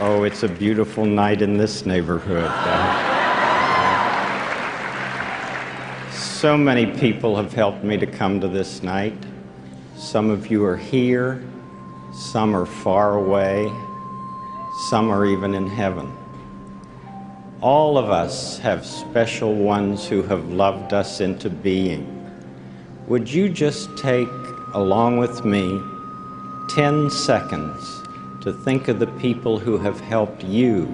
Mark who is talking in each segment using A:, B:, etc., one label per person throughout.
A: Oh, it's a beautiful night in this neighborhood. so many people have helped me to come to this night. Some of you are here, some are far away, some are even in heaven. All of us have special ones who have loved us into being. Would you just take, along with me, 10 seconds to think of the people who have helped you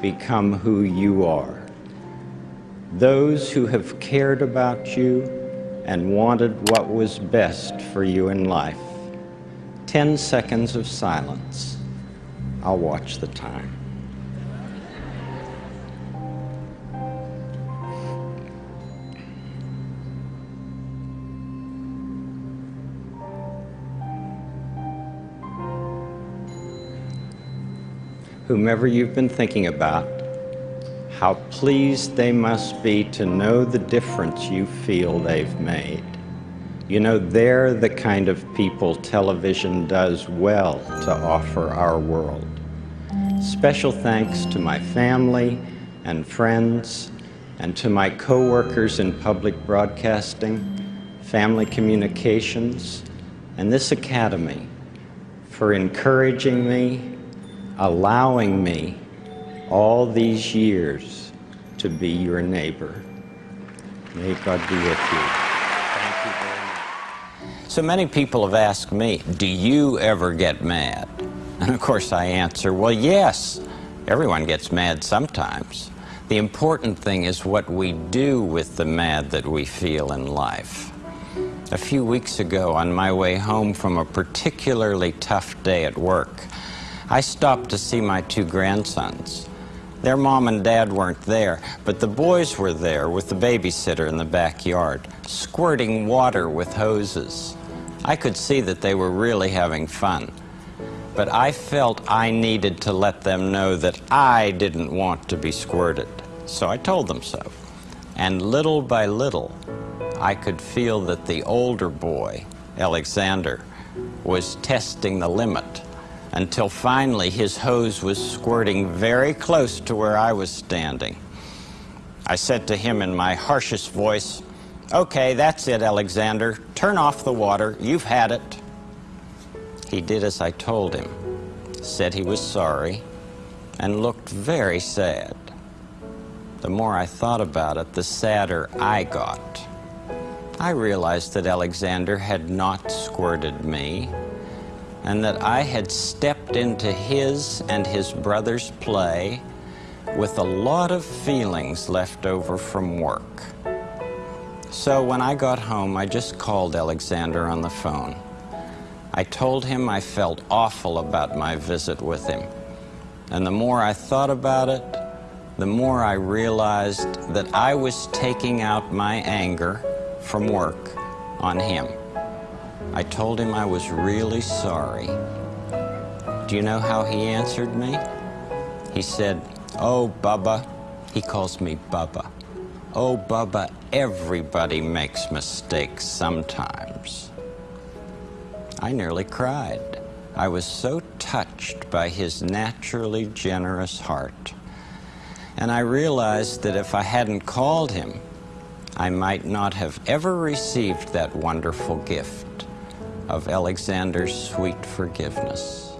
A: become who you are? Those who have cared about you and wanted what was best for you in life. 10 seconds of silence. I'll watch the time. Whomever you've been thinking about, how pleased they must be to know the difference you feel they've made. You know, they're the kind of people television does well to offer our world. Special thanks to my family and friends and to my co-workers in public broadcasting, family communications, and this academy for encouraging me allowing me all these years to be your neighbor. May God be with you. Thank you very much. So many people have asked me, do you ever get mad? And of course I answer, well, yes. Everyone gets mad sometimes. The important thing is what we do with the mad that we feel in life. A few weeks ago, on my way home from a particularly tough day at work, I stopped to see my two grandsons. Their mom and dad weren't there, but the boys were there with the babysitter in the backyard, squirting water with hoses. I could see that they were really having fun. But I felt I needed to let them know that I didn't want to be squirted. So I told them so. And little by little, I could feel that the older boy, Alexander, was testing the limit until finally his hose was squirting very close to where I was standing. I said to him in my harshest voice, Okay, that's it, Alexander. Turn off the water. You've had it. He did as I told him, said he was sorry, and looked very sad. The more I thought about it, the sadder I got. I realized that Alexander had not squirted me, and that I had stepped into his and his brother's play with a lot of feelings left over from work. So when I got home, I just called Alexander on the phone. I told him I felt awful about my visit with him. And the more I thought about it, the more I realized that I was taking out my anger from work on him. I told him I was really sorry. Do you know how he answered me? He said, Oh, Bubba. He calls me Bubba. Oh, Bubba, everybody makes mistakes sometimes. I nearly cried. I was so touched by his naturally generous heart. And I realized that if I hadn't called him, I might not have ever received that wonderful gift of Alexander's sweet forgiveness.